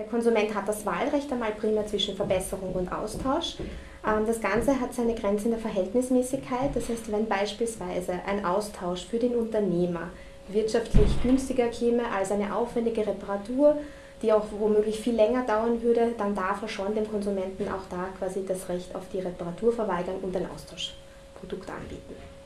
Der Konsument hat das Wahlrecht einmal primär zwischen Verbesserung und Austausch. Ähm, das Ganze hat seine Grenze in der Verhältnismäßigkeit. Das heißt, wenn beispielsweise ein Austausch für den Unternehmer wirtschaftlich günstiger käme als eine aufwendige Reparatur, die auch womöglich viel länger dauern würde, dann darf er schon dem Konsumenten auch da quasi das Recht auf die Reparatur verweigern und ein Austauschprodukt anbieten.